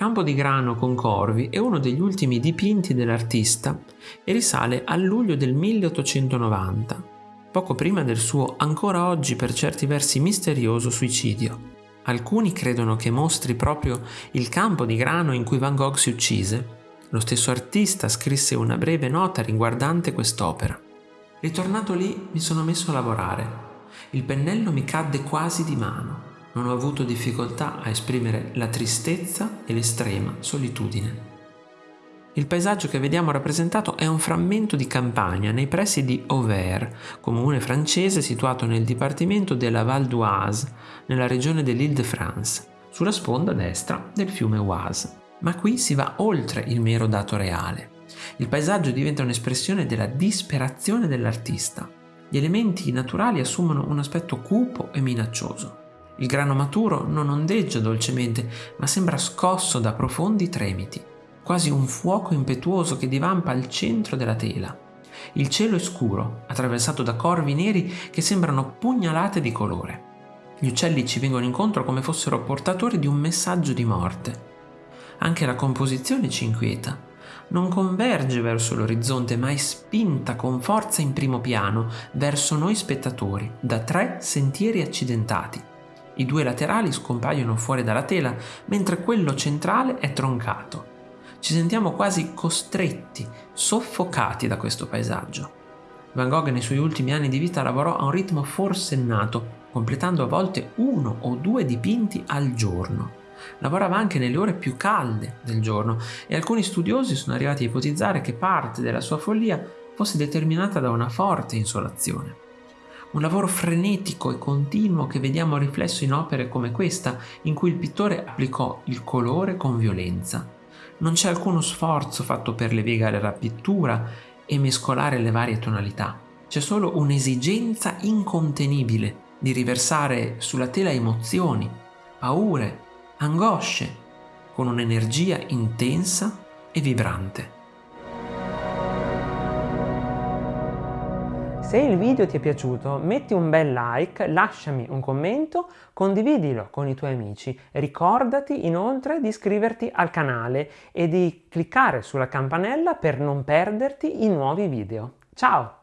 Campo di grano con corvi è uno degli ultimi dipinti dell'artista e risale al luglio del 1890, poco prima del suo ancora oggi per certi versi misterioso suicidio. Alcuni credono che mostri proprio il campo di grano in cui Van Gogh si uccise. Lo stesso artista scrisse una breve nota riguardante quest'opera. Ritornato lì mi sono messo a lavorare. Il pennello mi cadde quasi di mano non ho avuto difficoltà a esprimere la tristezza e l'estrema solitudine. Il paesaggio che vediamo rappresentato è un frammento di campagna nei pressi di Auvers, comune francese situato nel dipartimento della Val d'Oise, nella regione dell'Île-de-France, sulla sponda destra del fiume Oise. Ma qui si va oltre il mero dato reale. Il paesaggio diventa un'espressione della disperazione dell'artista. Gli elementi naturali assumono un aspetto cupo e minaccioso. Il grano maturo non ondeggia dolcemente, ma sembra scosso da profondi tremiti, quasi un fuoco impetuoso che divampa al centro della tela. Il cielo è scuro, attraversato da corvi neri che sembrano pugnalate di colore. Gli uccelli ci vengono incontro come fossero portatori di un messaggio di morte. Anche la composizione ci inquieta. Non converge verso l'orizzonte, ma è spinta con forza in primo piano, verso noi spettatori, da tre sentieri accidentati. I due laterali scompaiono fuori dalla tela, mentre quello centrale è troncato. Ci sentiamo quasi costretti, soffocati da questo paesaggio. Van Gogh nei suoi ultimi anni di vita lavorò a un ritmo forsennato, completando a volte uno o due dipinti al giorno. Lavorava anche nelle ore più calde del giorno e alcuni studiosi sono arrivati a ipotizzare che parte della sua follia fosse determinata da una forte insolazione un lavoro frenetico e continuo che vediamo riflesso in opere come questa, in cui il pittore applicò il colore con violenza. Non c'è alcuno sforzo fatto per levigare la pittura e mescolare le varie tonalità. C'è solo un'esigenza incontenibile di riversare sulla tela emozioni, paure, angosce, con un'energia intensa e vibrante. Se il video ti è piaciuto metti un bel like, lasciami un commento, condividilo con i tuoi amici. Ricordati inoltre di iscriverti al canale e di cliccare sulla campanella per non perderti i nuovi video. Ciao!